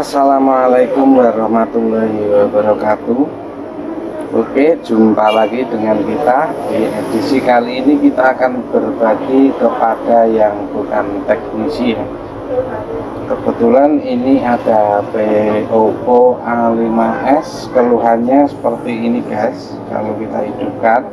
Assalamualaikum warahmatullahi wabarakatuh Oke jumpa lagi dengan kita. Di edisi kali ini kita akan berbagi kepada yang bukan teknisi ya. Kebetulan ini ada HP Oppo A5s keluhannya seperti ini guys. Kalau kita hidupkan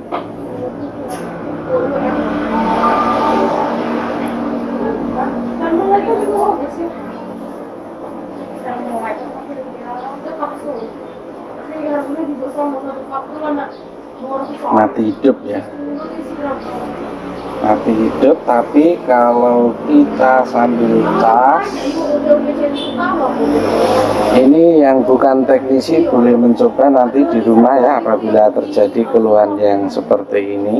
mati hidup ya. Mati hidup tapi kalau kita sambil cas ini yang bukan teknisi boleh mencoba nanti di rumah ya apabila terjadi keluhan yang seperti ini.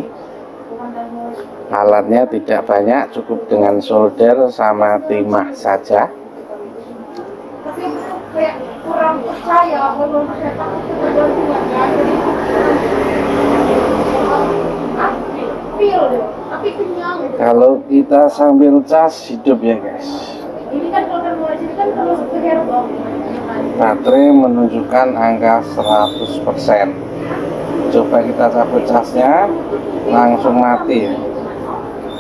Alatnya tidak banyak cukup dengan solder sama timah saja. Kurang percaya kalau kita sambil cas hidup ya guys. Kan kan baterai menunjukkan angka 100% coba kita cabut casnya langsung mati ya.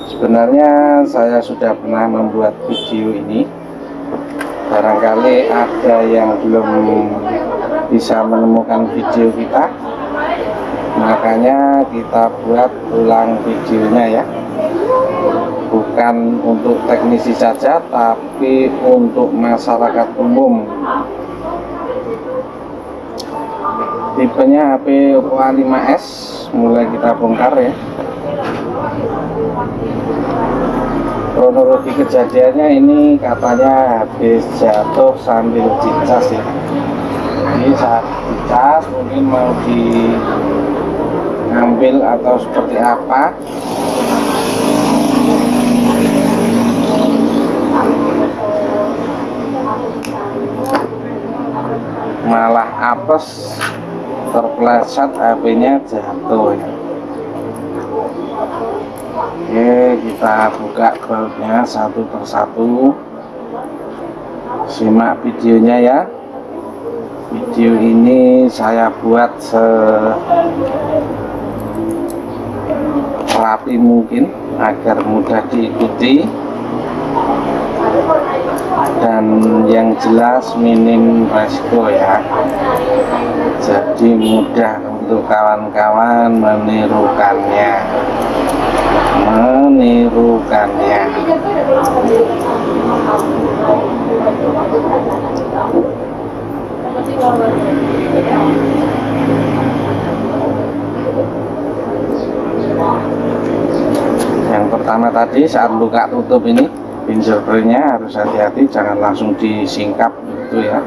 Sebenarnya saya sudah pernah membuat video ini. Barangkali ada yang belum bisa menemukan video kita makanya kita buat ulang videonya ya. Bukan untuk teknisi saja tapi untuk masyarakat umum. Tipenya HP Oppo A5s mulai kita bongkar ya. Kronologi kejadiannya ini katanya habis jatuh sambil dicas ya. Ini saat dicas mungkin mau di ngambil atau seperti apa. Malah apes terpleset HP-nya jatuh. Ya Oke kita buka bautnya satu persatu. Simak videonya ya. Video ini saya buat se rapi mungkin agar mudah diikuti. Dan yang jelas minim resiko ya. Jadi mudah untuk kawan-kawan menirukannya. Menirukannya pertama tadi saat buka tutup ini fingerprintnya harus hati-hati jangan langsung disingkap gitu ya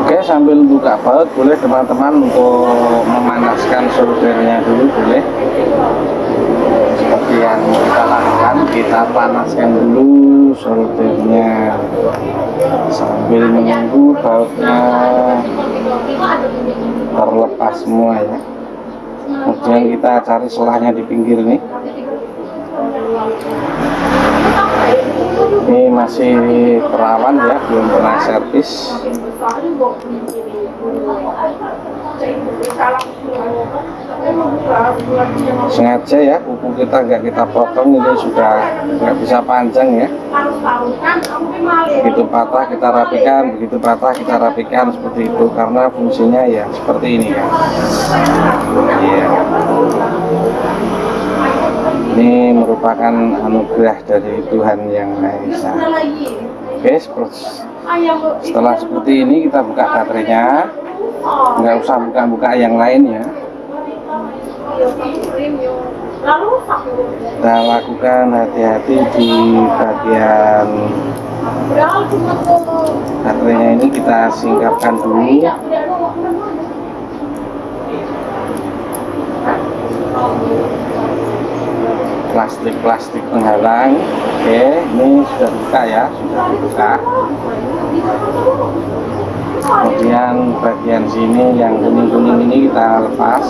Oke sambil buka baut boleh teman-teman untuk memanaskan soldernya dulu boleh. Seperti yang kita lakukan kita panaskan dulu soldernya sambil menunggu bautnya terlepas semua ya. Kemudian kita cari selahnya di pinggir nih ini masih perawan ya belum pernah servis. Sengaja ya kuku kita nggak kita potong ini sudah nggak bisa panjang ya. Begitu patah kita rapikan begitu patah kita rapikan seperti itu karena fungsinya ya seperti ini. Kan iya merupakan anugerah dari Tuhan yang Maha Esa. Oke setelah seperti ini kita buka baterainya. Nggak usah buka-buka yang lain ya. Kita lakukan hati-hati di bagian baterainya ini kita singkapkan dulu plastik-plastik penghalang. Oke ini sudah buka ya sudah dibuka kemudian bagian sini yang kuning-kuning ini kita lepas.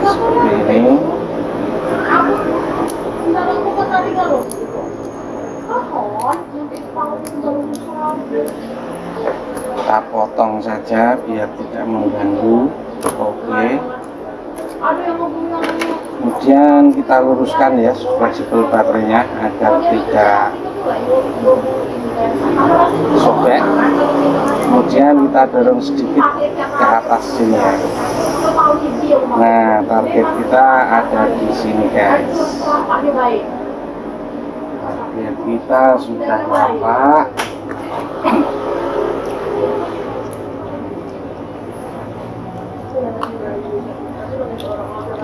Seperti ini. Kita potong saja biar tidak mengganggu oke. Kemudian kita luruskan ya fleksibel baterainya agar tidak sobek. Kemudian kita dorong sedikit ke atas sini ya. Nah target kita ada di sini guys. Target kita sudah berapa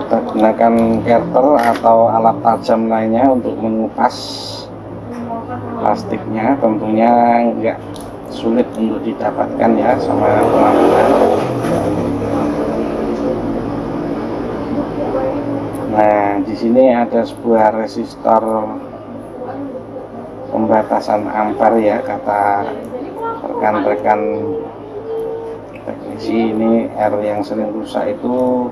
kita gunakan kerter atau alat tajam lainnya untuk mengupas plastiknya. Tentunya enggak sulit untuk didapatkan ya sama teman-teman nah di sini ada sebuah resistor pembatasan ampere ya kata rekan-rekan teknisi. Ini R yang sering rusak itu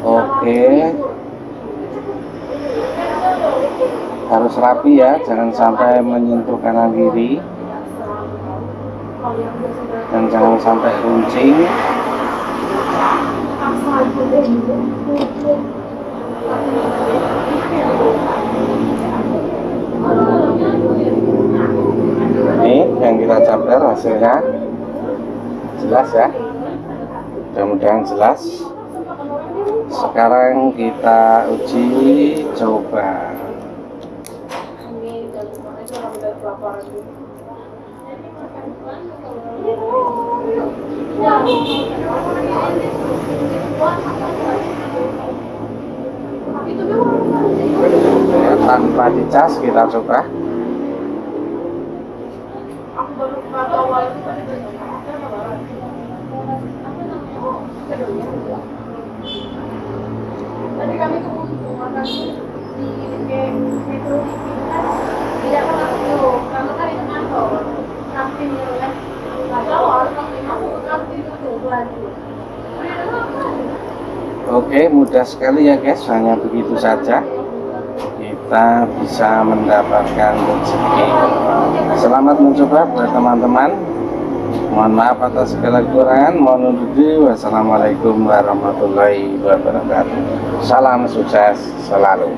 Oke. Harus rapi ya, jangan sampai menyentuh kanan kiri. Dan jangan sampai runcing. Ini yang kita campur hasilnya jelas ya? Mudah-mudahan jelas. Sekarang kita uji coba. Ya, tanpa dicas kita coba Tadi kami makan di metro tidak pernah dulu karena kan itu kantor kantin gitu kan. Tahu harus kantin aku ke kantin itu belanja Oke, mudah sekali ya guys, hanya begitu saja. Kita bisa mendapatkan rezeki. Selamat mencoba buat teman-teman. Mohon maaf atas segala kekurangan. Mohon undur diri. Wassalamualaikum warahmatullahi wabarakatuh. Salam sukses selalu.